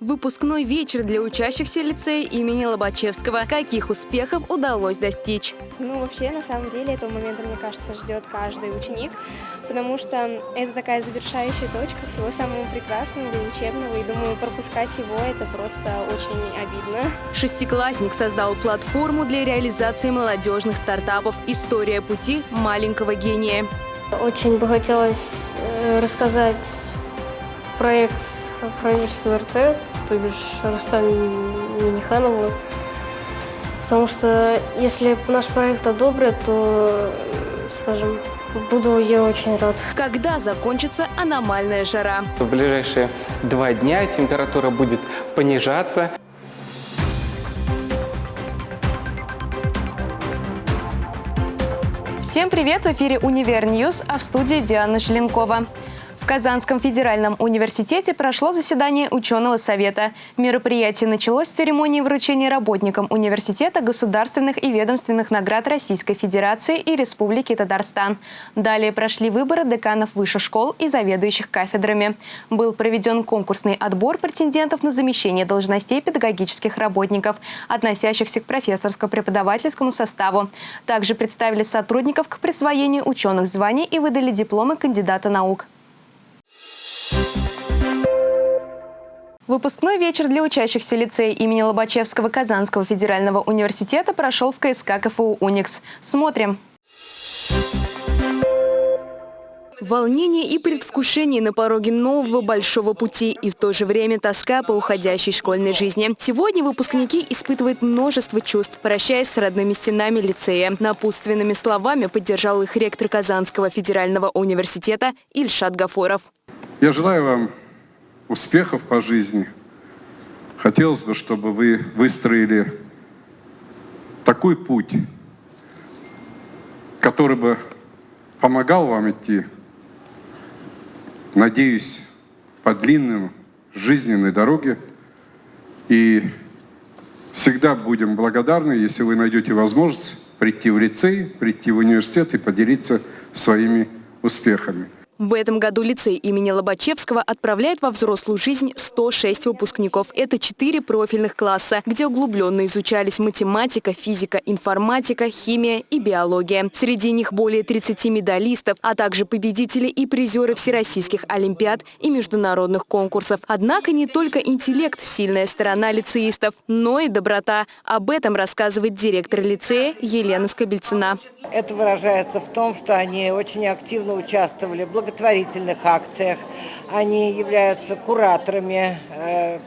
Выпускной вечер для учащихся лицея имени Лобачевского. Каких успехов удалось достичь? Ну, вообще, на самом деле, этого момента, мне кажется, ждет каждый ученик, потому что это такая завершающая точка всего самого прекрасного и учебного, и думаю, пропускать его – это просто очень обидно. Шестиклассник создал платформу для реализации молодежных стартапов «История пути маленького гения». Очень бы хотелось э, рассказать проект правительству РТ, то бишь Рустам Миниханову. Потому что если наш проект одобрят, то, скажем, буду я очень рад. Когда закончится аномальная жара? В ближайшие два дня температура будет понижаться. Всем привет! В эфире «Univer News», а в студии Диана Желенкова. Казанском федеральном университете прошло заседание ученого совета. Мероприятие началось с церемонии вручения работникам университета государственных и ведомственных наград Российской Федерации и Республики Татарстан. Далее прошли выборы деканов высших школ и заведующих кафедрами. Был проведен конкурсный отбор претендентов на замещение должностей педагогических работников, относящихся к профессорско-преподавательскому составу. Также представили сотрудников к присвоению ученых званий и выдали дипломы кандидата наук. Выпускной вечер для учащихся лицея имени Лобачевского Казанского федерального университета прошел в КСК КФУ «Уникс». Смотрим. Волнение и предвкушение на пороге нового большого пути и в то же время тоска по уходящей школьной жизни. Сегодня выпускники испытывают множество чувств, прощаясь с родными стенами лицея. Напутственными словами поддержал их ректор Казанского федерального университета Ильшат Гафоров. Я желаю вам успехов по жизни. Хотелось бы, чтобы вы выстроили такой путь, который бы помогал вам идти, надеюсь, по длинным жизненной дороге. И всегда будем благодарны, если вы найдете возможность прийти в лицей, прийти в университет и поделиться своими успехами. В этом году лицей имени Лобачевского отправляет во взрослую жизнь 106 выпускников. Это 4 профильных класса, где углубленно изучались математика, физика, информатика, химия и биология. Среди них более 30 медалистов, а также победители и призеры всероссийских олимпиад и международных конкурсов. Однако не только интеллект – сильная сторона лицеистов, но и доброта. Об этом рассказывает директор лицея Елена Скобельцина. Это выражается в том, что они очень активно участвовали в благотворительных акциях. Они являются кураторами э,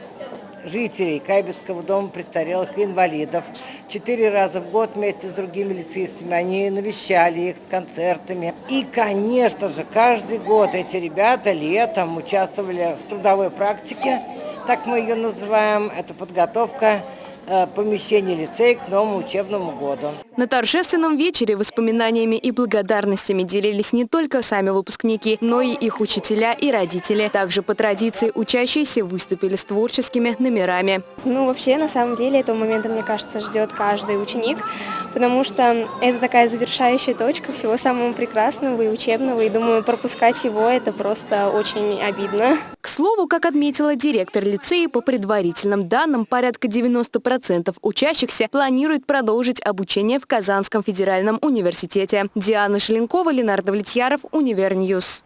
жителей Кайбецкого дома престарелых и инвалидов. Четыре раза в год вместе с другими лицеистами они навещали их с концертами. И, конечно же, каждый год эти ребята летом участвовали в трудовой практике, так мы ее называем. Это подготовка Э, помещение лицея к новому учебному году. На торжественном вечере воспоминаниями и благодарностями делились не только сами выпускники, но и их учителя и родители. Также по традиции учащиеся выступили с творческими номерами. Ну, вообще, на самом деле, этого момента, мне кажется, ждет каждый ученик, потому что это такая завершающая точка всего самого прекрасного и учебного, и думаю, пропускать его – это просто очень обидно. Слову, как отметила директор лицея, по предварительным данным, порядка 90% 40% учащихся планируют продолжить обучение в Казанском федеральном университете. Диана Желенкова, Ленар Давлетьяров, Univer News.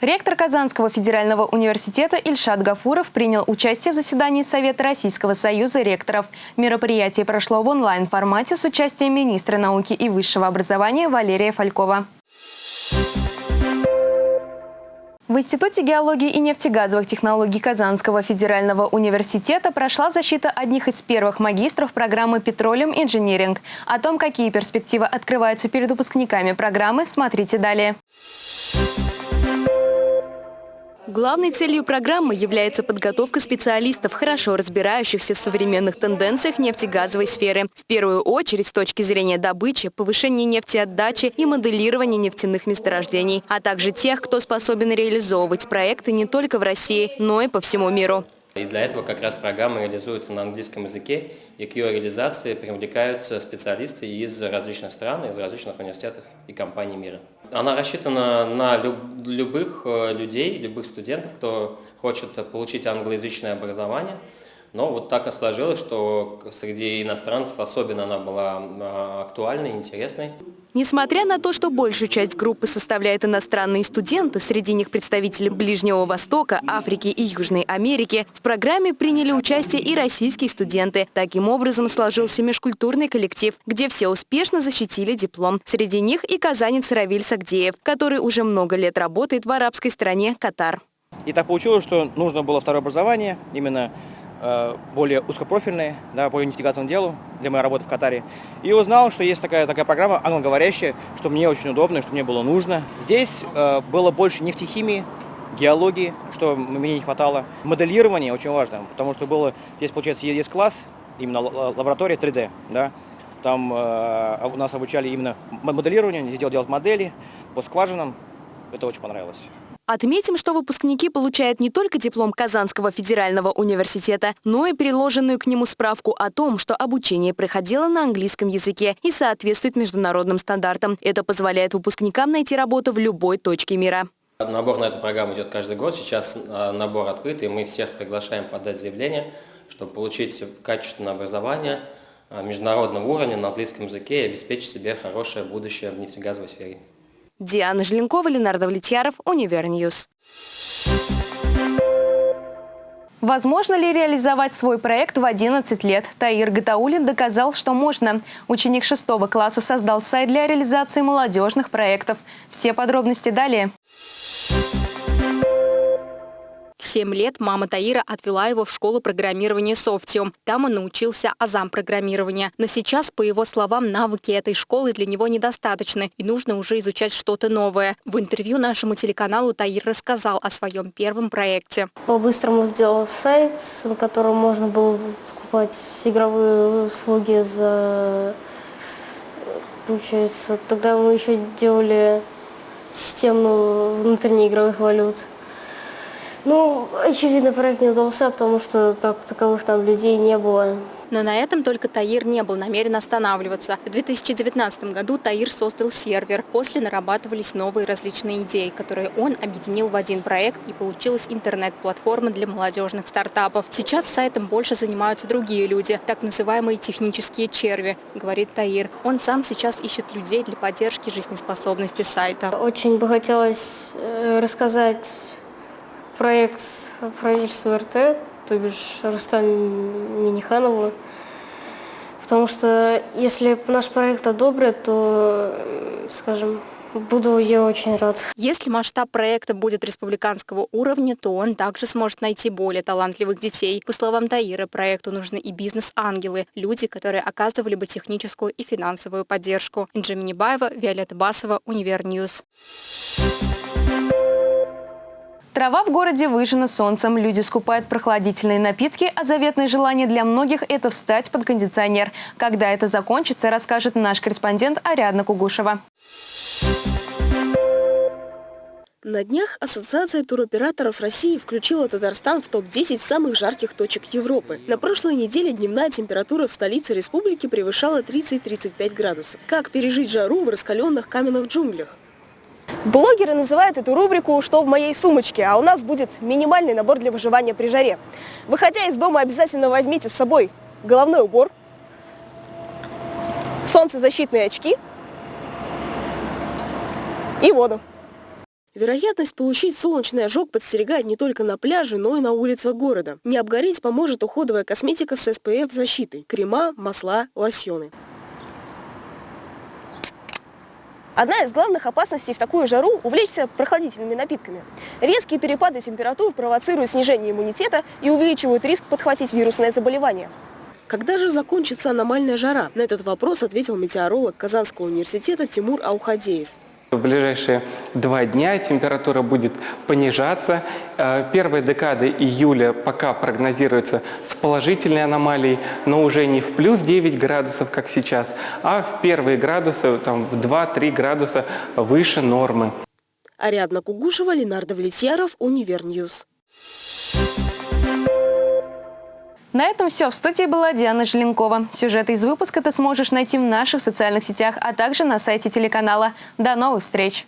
Ректор Казанского федерального университета Ильшат Гафуров принял участие в заседании Совета Российского союза ректоров. Мероприятие прошло в онлайн-формате с участием министра науки и высшего образования Валерия Фалькова. В Институте геологии и нефтегазовых технологий Казанского федерального университета прошла защита одних из первых магистров программы «Петролиум Инжиниринг». О том, какие перспективы открываются перед выпускниками программы, смотрите далее. Главной целью программы является подготовка специалистов, хорошо разбирающихся в современных тенденциях нефтегазовой сферы. В первую очередь с точки зрения добычи, повышения нефтеотдачи и моделирования нефтяных месторождений, а также тех, кто способен реализовывать проекты не только в России, но и по всему миру. И для этого как раз программа реализуется на английском языке, и к ее реализации привлекаются специалисты из различных стран, из различных университетов и компаний мира. Она рассчитана на люб любых э, людей, любых студентов, кто хочет получить англоязычное образование. Но вот так и сложилось, что среди иностранцев особенно она была а, актуальной, интересной. Несмотря на то, что большую часть группы составляют иностранные студенты, среди них представители Ближнего Востока, Африки и Южной Америки, в программе приняли участие и российские студенты. Таким образом сложился межкультурный коллектив, где все успешно защитили диплом. Среди них и казанец Равиль Сагдеев, который уже много лет работает в арабской стране Катар. И так получилось, что нужно было второе образование, именно более узкопрофильные, да, по инвестигационному делу для моей работы в Катаре. И узнал, что есть такая, такая программа англоговорящая, что мне очень удобно, что мне было нужно. Здесь э, было больше нефтехимии, геологии, что мне не хватало. Моделирование очень важно, потому что было, здесь, получается, есть класс, именно лаборатория 3D, да, там э, у нас обучали именно моделированию, здесь делать модели по скважинам, это очень понравилось. Отметим, что выпускники получают не только диплом Казанского федерального университета, но и приложенную к нему справку о том, что обучение проходило на английском языке и соответствует международным стандартам. Это позволяет выпускникам найти работу в любой точке мира. Набор на эту программу идет каждый год. Сейчас а, набор открытый, мы всех приглашаем подать заявление, чтобы получить качественное образование а, международного уровня на английском языке и обеспечить себе хорошее будущее в нефтегазовой сфере. Диана Желенкова, Ленар Давлетьяров, Univer News. Возможно ли реализовать свой проект в 11 лет? Таир Гатаулин доказал, что можно. Ученик 6 класса создал сайт для реализации молодежных проектов. Все подробности далее. В 7 лет мама Таира отвела его в школу программирования Софтиум. Там он научился азам программирования. Но сейчас, по его словам, навыки этой школы для него недостаточны и нужно уже изучать что-то новое. В интервью нашему телеканалу Таир рассказал о своем первом проекте. По-быстрому сделал сайт, на котором можно было покупать игровые услуги за... Получается, тогда мы еще делали систему внутреннеигровых валют. Ну, очевидно, проект не удался, потому что как таковых там людей не было. Но на этом только Таир не был намерен останавливаться. В 2019 году Таир создал сервер. После нарабатывались новые различные идеи, которые он объединил в один проект и получилась интернет-платформа для молодежных стартапов. Сейчас сайтом больше занимаются другие люди, так называемые технические черви, говорит Таир. Он сам сейчас ищет людей для поддержки жизнеспособности сайта. Очень бы хотелось э, рассказать проект правительства РТ, то бишь Рустам Миниханову. Потому что если наш проект одобрят, то, скажем, Буду я очень рад. Если масштаб проекта будет республиканского уровня, то он также сможет найти более талантливых детей. По словам Таира, проекту нужны и бизнес-ангелы, люди, которые оказывали бы техническую и финансовую поддержку. Инджи Минибаева, Виолетта Басова, Univer News. Трава в городе выжжена солнцем, люди скупают прохладительные напитки, а заветное желание для многих – это встать под кондиционер. Когда это закончится, расскажет наш корреспондент Ариадна Кугушева. На днях Ассоциация туроператоров России включила Татарстан в топ-10 самых жарких точек Европы. На прошлой неделе дневная температура в столице республики превышала 30-35 градусов. Как пережить жару в раскаленных каменных джунглях? Блогеры называют эту рубрику «Что в моей сумочке?», а у нас будет минимальный набор для выживания при жаре. Выходя из дома, обязательно возьмите с собой головной убор, солнцезащитные очки и воду. Вероятность получить солнечный ожог подстерегает не только на пляже, но и на улицах города. Не обгореть поможет уходовая косметика с SPF защитой – крема, масла, лосьоны. Одна из главных опасностей в такую жару – увлечься прохладительными напитками. Резкие перепады температур провоцируют снижение иммунитета и увеличивают риск подхватить вирусное заболевание. Когда же закончится аномальная жара? На этот вопрос ответил метеоролог Казанского университета Тимур Аухадеев. В ближайшие два дня температура будет понижаться. Э, первая декада июля пока прогнозируется с положительной аномалией, но уже не в плюс 9 градусов, как сейчас, а в первые градусы, там, в 2-3 градуса выше нормы. Ариадна Кугушева, Ленар Давлетьяров, Univer News. На этом все. В студии была Диана Желенкова. Сюжеты из выпуска ты сможешь найти в наших социальных сетях, а также на сайте телеканала. До новых встреч!